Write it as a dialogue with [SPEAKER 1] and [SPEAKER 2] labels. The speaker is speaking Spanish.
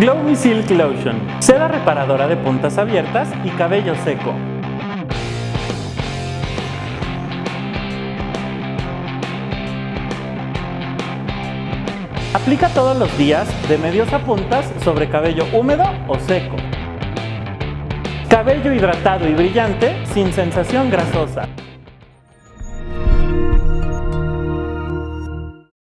[SPEAKER 1] Glowy Silk Lotion, seda reparadora de puntas abiertas y cabello seco. Aplica todos los días de medios a puntas sobre cabello húmedo o seco. Cabello hidratado y brillante sin sensación grasosa.